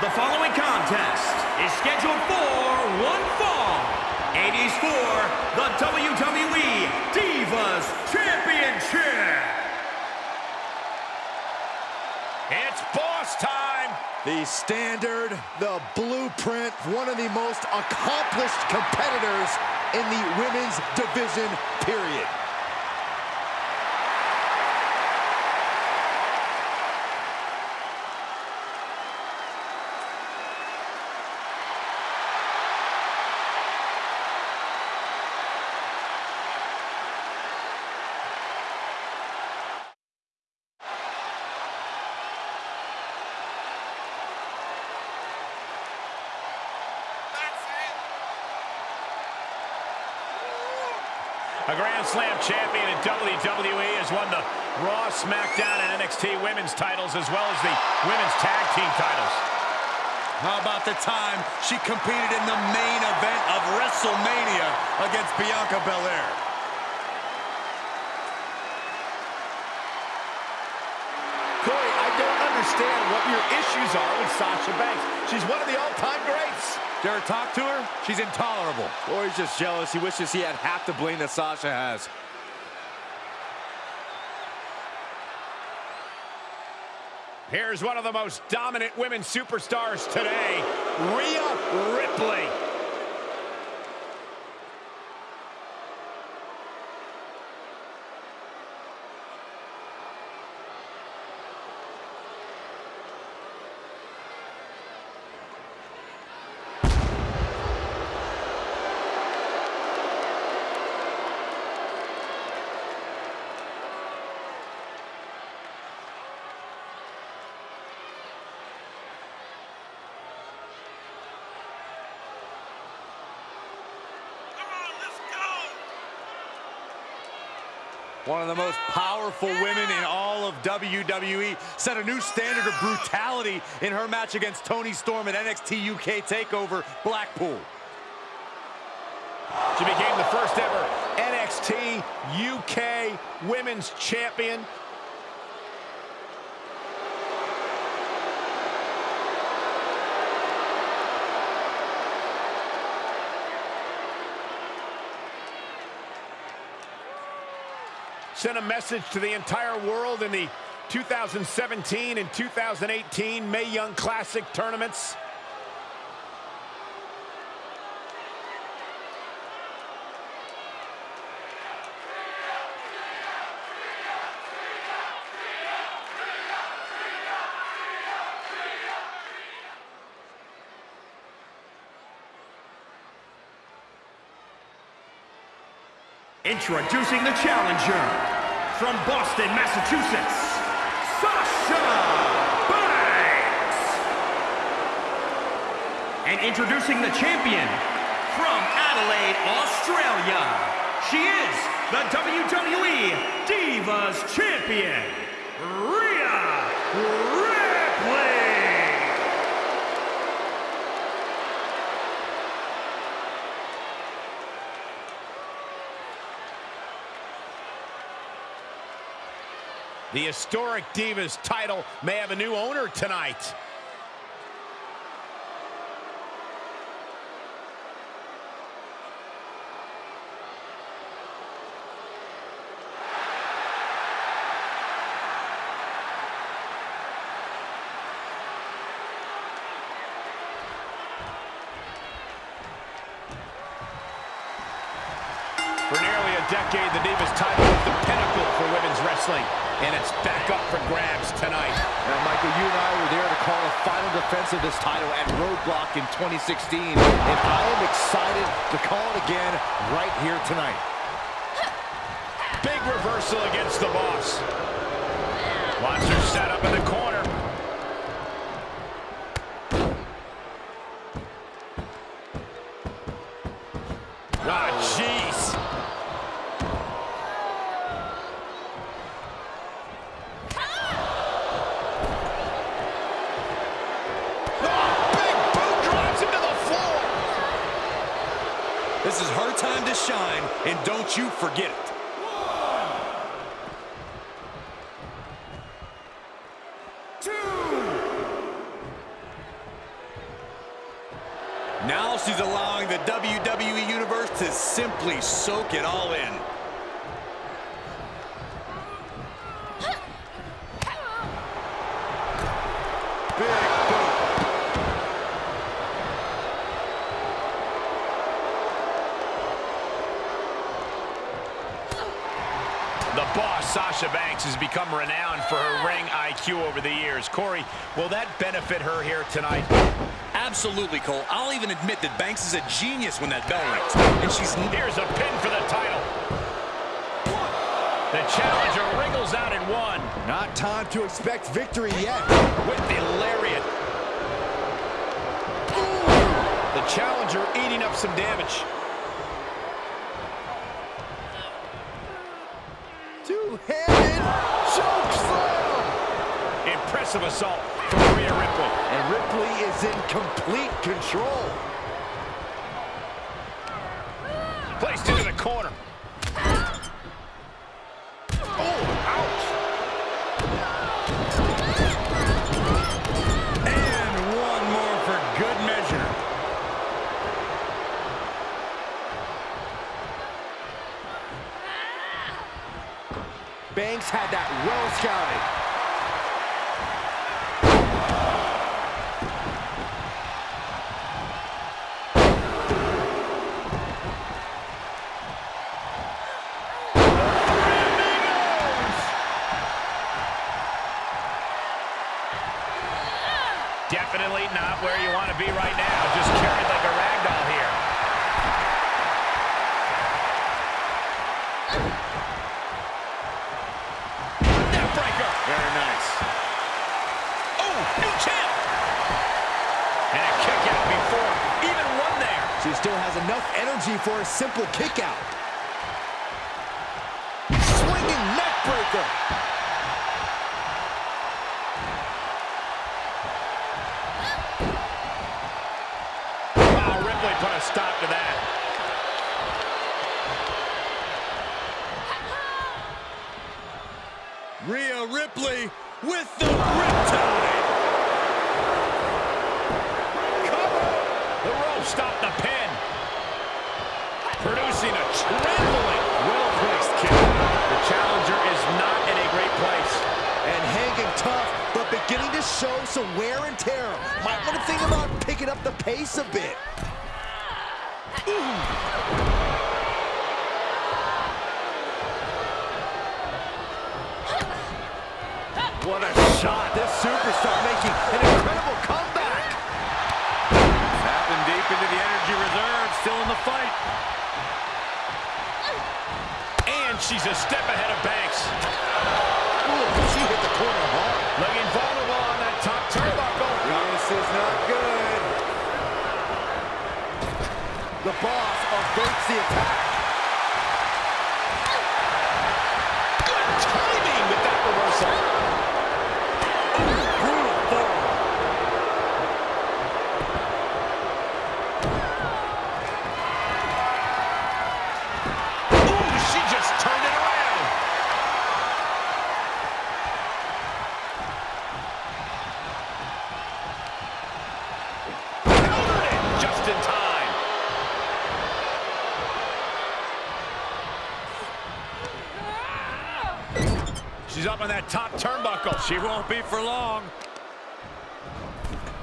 The following contest is scheduled for one fall. It is for the WWE Divas Championship. It's boss time. The standard, the blueprint, one of the most accomplished competitors in the women's division, period. Grand Slam champion in WWE has won the Raw, SmackDown, and NXT women's titles as well as the women's tag team titles. How about the time she competed in the main event of WrestleMania against Bianca Belair? Corey, I don't understand what your issues are with Sasha Banks. She's one of the all-time greats. Ever talk to her? She's intolerable. Or he's just jealous. He wishes he had half the bling that Sasha has. Here's one of the most dominant women superstars today, Rhea Ripley. One of the most powerful women in all of WWE set a new standard of brutality in her match against Toni Storm at NXT UK TakeOver Blackpool. She became the first ever NXT UK Women's Champion. Sent a message to the entire world in the 2017 and 2018 Mae Young Classic tournaments. Introducing the challenger from Boston, Massachusetts, Sasha Banks. And introducing the champion from Adelaide, Australia. She is the WWE Divas Champion, Rhea Ripley. The historic Divas title may have a new owner tonight. For nearly a decade, the Divas title was the pinnacle for women's wrestling, and it's back up for grabs tonight. Now, Michael, you and I were there to call a final defense of this title at Roadblock in 2016, and I am excited to call it again right here tonight. Big reversal against the boss. Watch her set up in the corner. This is her time to shine, and don't you forget it. One, two. Now she's allowing the WWE Universe to simply soak it all in. Banks, has become renowned for her ring IQ over the years. Corey, will that benefit her here tonight? Absolutely, Cole. I'll even admit that Banks is a genius when that bell rings. And she's... Here's a pin for the title. The challenger wriggles out in one. Not time to expect victory yet. With the lariat. The challenger eating up some damage. Two-handed choke slam. Impressive assault from Rhea Ripley. And Ripley is in complete control. Placed into the corner. Oh, and one more for good measure. Banks had that well scouted. Very nice. Oh, new champ. And a kick out before even one there. She still has enough energy for a simple kick out. Swinging neck breaker. Wow, Ripley put a stop to that. Rhea Ripley with the Riptide. Rope stopped the pin. Producing a trembling, well-placed kick. The challenger is not in a great place. And hanging tough, but beginning to show some wear and tear. Might want to think about picking up the pace a bit. What a shot. This superstar making an incredible comeback. Tapping deep into the energy reserve, still in the fight. And she's a step ahead of Banks. Ooh, she hit the corner hard. Looking vulnerable on that top turnbuckle. This is not good. The boss averts the attack. She's up on that top turnbuckle. She won't be for long.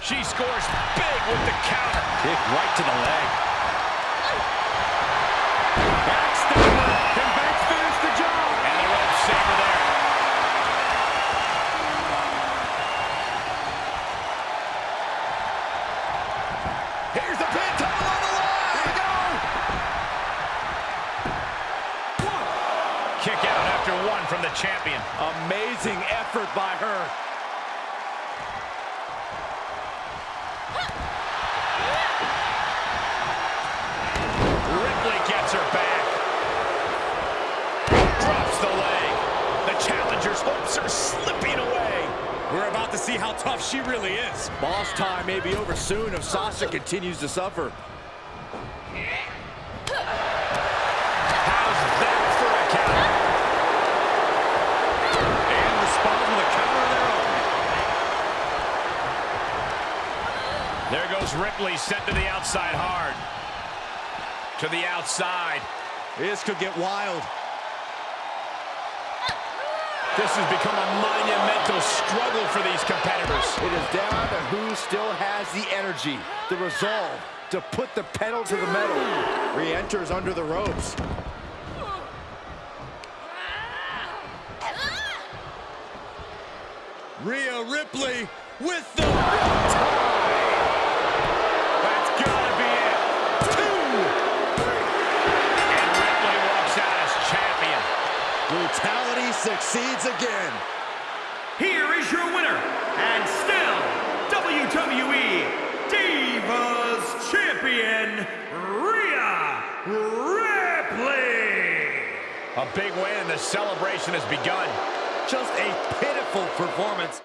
She scores big with the counter. Kick right to the leg. Backstabber. Can Banks finish the job? And the rope saver there. Here's the the champion. Amazing effort by her. Ripley gets her back. Drops the leg. The challenger's hopes are slipping away. We're about to see how tough she really is. Boss time may be over soon if Sasha continues to suffer. How's that for a count? And responds with a counter of their own. There Ripley, sent to the outside hard. To the outside. This could get wild. This has become a monumental struggle for these competitors. It is down to who still has the energy, the resolve to put the pedal to the metal. Re-enters under the ropes. Rhea Ripley with the Brutality succeeds again. Here is your winner, and still WWE Divas Champion, Rhea Ripley. A big win and the celebration has begun. Just a pitiful performance.